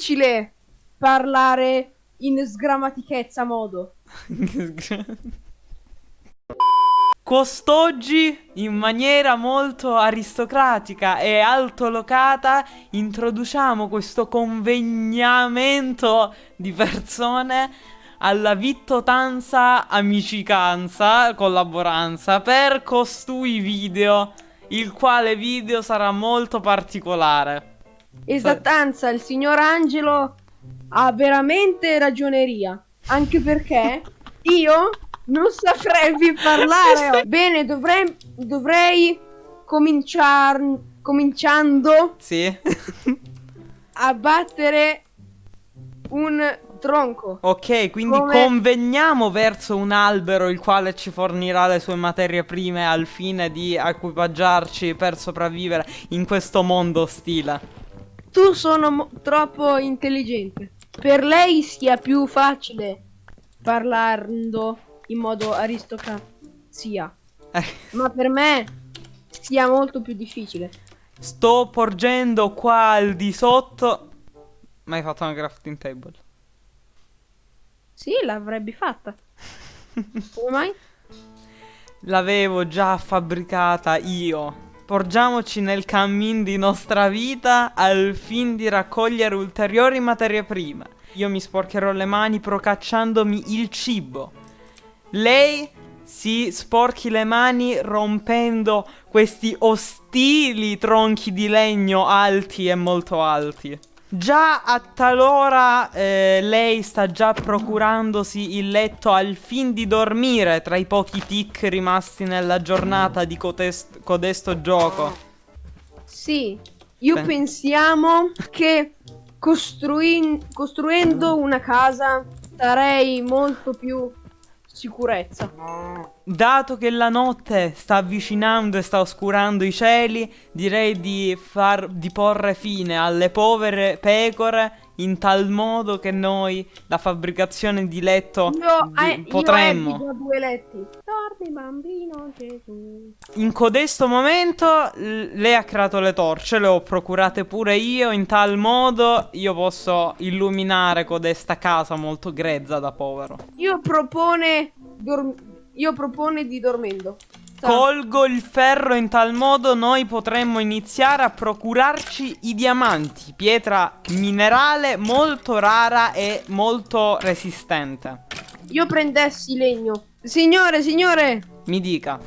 difficile parlare in sgrammatichezza modo. Quest'oggi, in maniera molto aristocratica e altolocata, introduciamo questo convegnamento di persone alla vittotanza, amicicanza, collaboranza per costui video, il quale video sarà molto particolare. Esattanza, il signor Angelo ha veramente ragioneria. Anche perché io non saprei più parlare. Bene, dovrei, dovrei cominciar, cominciando Sì. a battere un tronco. Ok, quindi Come- conveniamo verso un albero il quale ci fornirà le sue materie prime al fine di equipaggiarci per sopravvivere in questo mondo ostile. Tu sono troppo intelligente. Per lei sia più facile parlando in modo aristocrazia. Eh, Ma per me sia molto più difficile. sto porgendo qua al di sotto. Ma hai fatto una crafting table? Sì, l'avrebbe fatta. Come mai? L'avevo già fabbricata io. Porgiamoci nel cammin di nostra vita al fin di raccogliere ulteriori materie prime. Io mi sporcherò le mani procacciandomi il cibo. Lei si sporchi le mani rompendo questi ostili tronchi di legno alti e molto alti. Già a talora eh, lei sta già procurandosi il letto al fin di dormire tra i pochi tic rimasti nella giornata di codesto gioco. Sì, io Beh. pensiamo che costruendo una casa darei molto più sicurezza. Dato che la notte sta avvicinando e sta oscurando i cieli, direi di far di porre fine alle povere pecore in tal modo che noi la fabbricazione di letto Io, di- eh, io potremmo già due letti. Dormi bambino Gesù. In codesto momento lei ha creato le torce, le ho procurate pure io, in tal modo io posso illuminare codesta casa molto grezza da povero. Io propone io propone di dormendo. Sa- Colgo il ferro in tal modo noi potremmo iniziare a procurarci i diamanti, pietra minerale molto rara e molto resistente. Io prendessi legno. Signore, signore, Mi dica.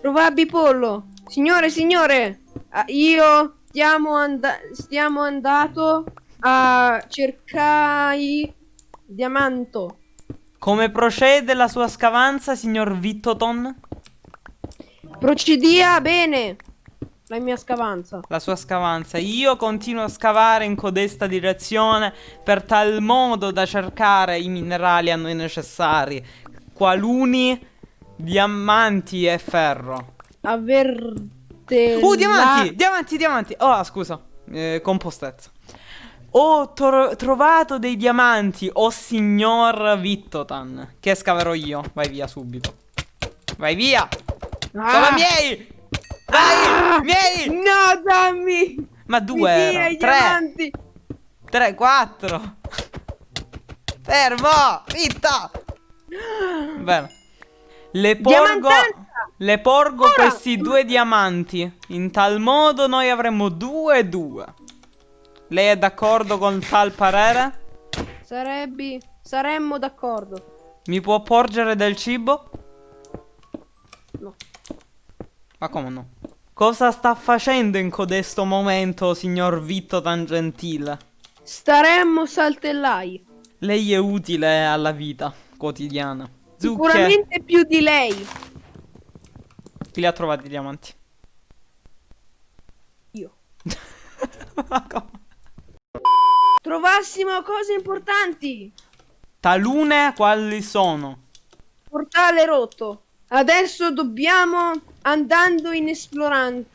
Rovabbi pollo. Signore, signore, ah, io stiamo, and- stiamo andato a cercare diamanto. Come procede la sua scavanza, signor Vittoton? Procedia bene. La mia scavanza. la sua scavanza. Io continuo a scavare in codesta direzione per tal modo da cercare i minerali a noi necessari, qualuni diamanti e ferro. Averte. Uh, diamanti! Diamanti, diamanti! Oh, scusa, eh, compostezza. Ho tro- trovato dei diamanti, oh signor Vittotan. Che scaverò io. Vai via subito. Vai via! Ah! Sono miei! Vai! Miei! No, dammi! Ma due Tre! 3, 4. Fermo! Zitta! Bene. Le porgo. Le porgo Ora! questi due diamanti. In tal modo noi avremo due e due. Lei è d'accordo con tal parere? Sarebbe. Saremmo d'accordo. Mi può porgere del cibo? No. Ma come no? Cosa sta facendo in codesto momento, signor Vitto Tangentile? Staremmo saltellai. Lei è utile alla vita quotidiana. Zucche, Sicuramente più di lei. chi li ha trovati i diamanti? Io. Ma come? Trovassimo cose importanti. Talune quali sono? Portale rotto. Adesso dobbiamo andando in esplorazione.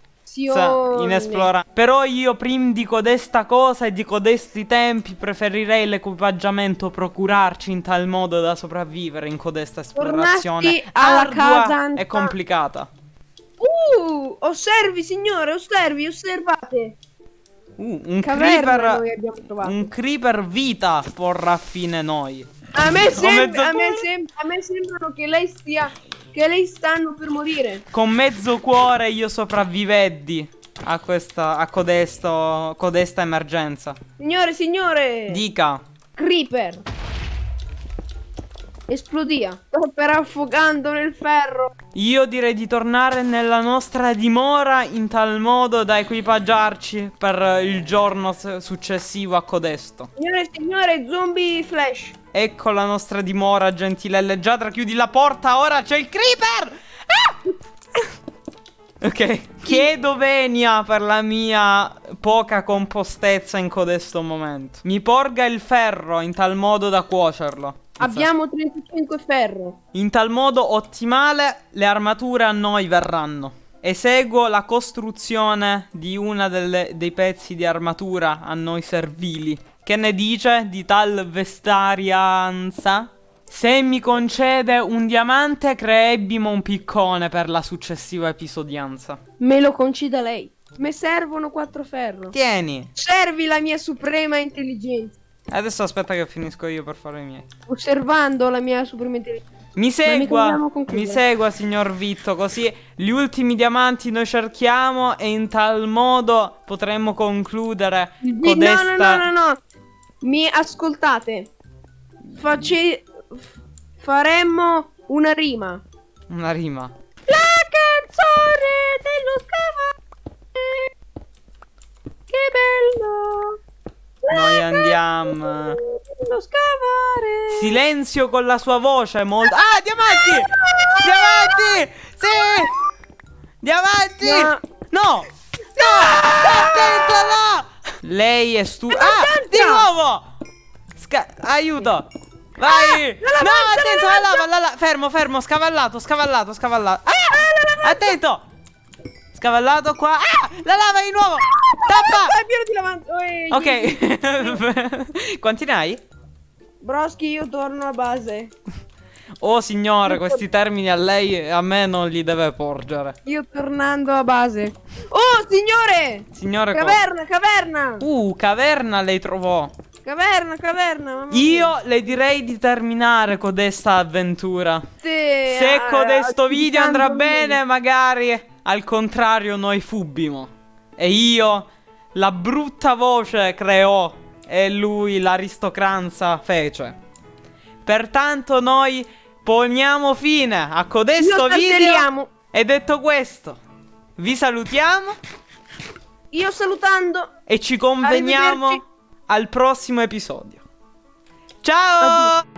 In esplora- Però io prima di codesta cosa e di codesti tempi preferirei l'equipaggiamento procurarci in tal modo da sopravvivere in codesta esplorazione Tornasti alla casa anta- complicata. Uh, osservi signore, osservi, osservate. Uh, un Caverna creeper. Un creeper vita porrà fine noi. A me, sem- a, me cuore. sem- a me sembrano che lei stia. Che lei stanno per morire. Con mezzo cuore io sopravviveddi a questa. a codesto. codesta emergenza. Signore, signore. Dica. Creeper. Esplodia. Sto per affogando nel ferro. Io direi di tornare nella nostra dimora in tal modo da equipaggiarci per il giorno successivo a codesto. Signore, signore, zombie flash. Ecco la nostra dimora, gentile leggiadra. Chiudi la porta, ora c'è il creeper! Ah! Ok, chiedo venia per la mia poca compostezza in codesto momento. Mi porga il ferro in tal modo da cuocerlo. Abbiamo 35 ferro. In tal modo ottimale le armature a noi verranno. Eseguo la costruzione di una delle- dei pezzi di armatura a noi servili. Che ne dice di tal vestarianza? Se mi concede un diamante, creebbimo un piccone per la successiva episodianza. Me lo concida lei. Me servono 4 ferro. Tieni. Servi la mia suprema intelligenza. Adesso aspetta che finisco io per fare i miei. Osservando la mia suprema intelligenza. Mi segua, mi segua signor Vitto, così gli ultimi diamanti noi cerchiamo e in tal modo potremmo concludere codesta... No, no, no, no, no. Mi ascoltate. Face... Faremmo una rima. Una rima. La canzone dello scavare. Che bello. Noi andiamo. Dello scavare. Silenzio con la sua voce molto... Ah, diamanti! Diamanti! Sì! Diamanti! No. No! No! Attento, no! Lei è stu... Ah! Di nuovo! Sca- aiuto! Vai! la no, attento, la lava, la la- Fermo, fermo, scavallato, scavallato, scavallato. Ah! Attento! Scavallato qua. Ah! La lava di nuovo! Tappa! Dai, pieno di lavanda. Ok. Quanti ne hai? Broschi, io torno alla base. Oh signore, questi termini a lei a me non li deve porgere. Io tornando a base. Oh, signore! Signore Caverna, caverna! Uh, caverna lei trovò. Caverna, caverna. mamma Io le direi di terminare codesta avventura. Sì, Se ah, codesto video andrà auspicando bene, magari al contrario noi fubbimo. E io la brutta voce creò e lui l'aristocranza fece. Pertanto noi poniamo fine a Io codesto video. E detto questo, vi salutiamo Io salutando. e ci conveniamo al prossimo episodio. Ciao! Addio.